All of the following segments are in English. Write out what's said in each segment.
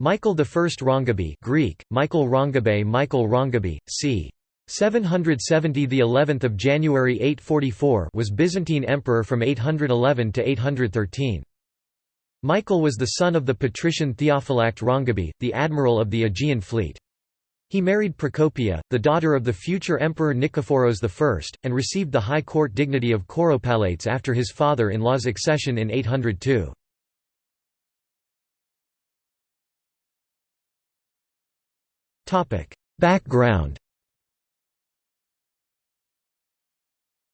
Michael I Rangabe Greek, Michael Rangabe Michael Rangabe, c. 770 the 11th of January 844 was Byzantine emperor from 811 to 813 Michael was the son of the patrician Theophylact Rangabe the admiral of the Aegean fleet he married Procopia, the daughter of the future emperor Nikephoros I, and received the high court dignity of Kouropalates after his father-in-law's accession in 802. Background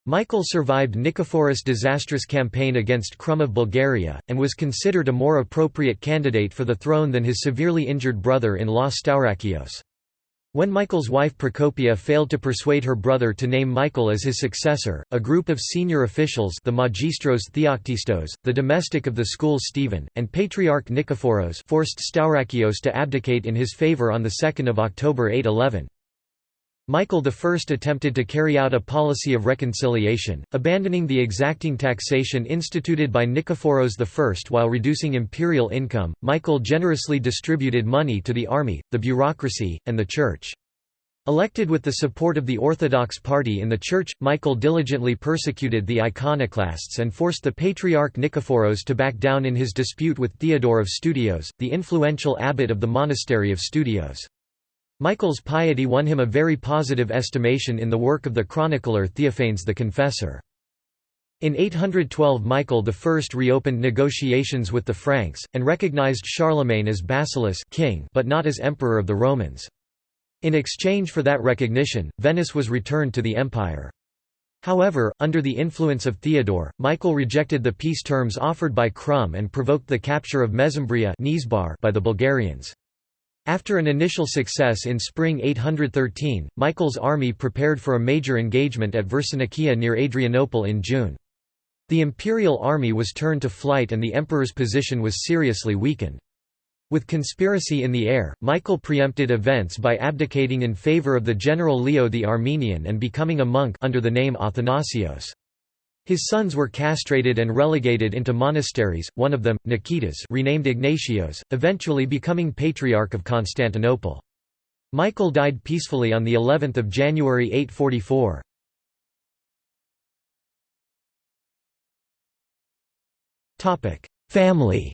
Michael survived Nikephoros' disastrous campaign against Krum of Bulgaria, and was considered a more appropriate candidate for the throne than his severely injured brother-in-law Staurakios. When Michael's wife Procopia failed to persuade her brother to name Michael as his successor, a group of senior officials the Magistros Theoktistos, the domestic of the school Stephen, and Patriarch Nikephoros forced Staurakios to abdicate in his favour on 2 October 811. Michael I attempted to carry out a policy of reconciliation, abandoning the exacting taxation instituted by Nikephoros I while reducing imperial income. Michael generously distributed money to the army, the bureaucracy, and the church. Elected with the support of the Orthodox party in the church, Michael diligently persecuted the iconoclasts and forced the Patriarch Nikephoros to back down in his dispute with Theodore of Studios, the influential abbot of the monastery of Studios. Michael's piety won him a very positive estimation in the work of the chronicler Theophanes the Confessor. In 812 Michael I reopened negotiations with the Franks, and recognized Charlemagne as basileus king but not as emperor of the Romans. In exchange for that recognition, Venice was returned to the empire. However, under the influence of Theodore, Michael rejected the peace terms offered by Krum and provoked the capture of Mesembria by the Bulgarians. After an initial success in spring 813, Michael's army prepared for a major engagement at Versinikia near Adrianople in June. The imperial army was turned to flight and the emperor's position was seriously weakened. With conspiracy in the air, Michael preempted events by abdicating in favor of the general Leo the Armenian and becoming a monk under the name Athanasios. His sons were castrated and relegated into monasteries, one of them, Nikitas renamed Ignatios, eventually becoming Patriarch of Constantinople. Michael died peacefully on the 11th of January 844. Family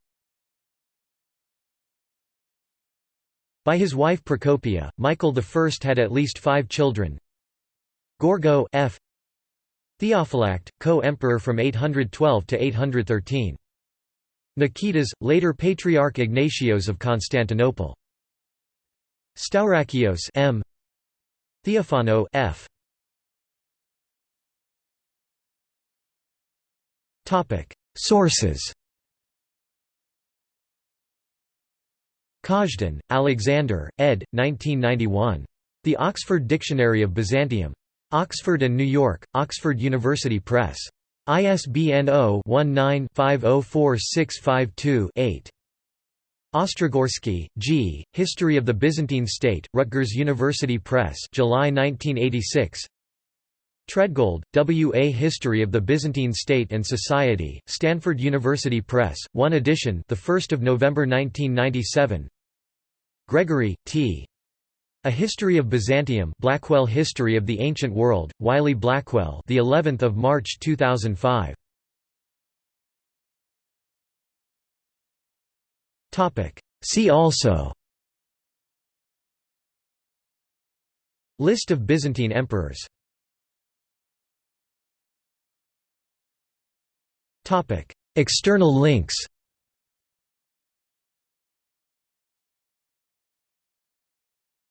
By his wife Procopia, Michael I had at least five children. Gorgo F. Theophylact, co-emperor from 812 to 813. Nikitas, later Patriarch Ignatios of Constantinople. Staurakios M. Theophano F. Topic: Sources. Kazhdan, Alexander, ed. 1991. The Oxford Dictionary of Byzantium. Oxford and New York, Oxford University Press. ISBN 0-19-504652-8. Ostrogorsky, G., History of the Byzantine State, Rutgers University Press July 1986 Treadgold, W. A History of the Byzantine State and Society, Stanford University Press, 1 edition the 1st of November 1997. Gregory, T. A History of Byzantium, Blackwell History of the Ancient World, Wiley Blackwell, the 11th of March 2005. Topic. See also. List of Byzantine emperors External links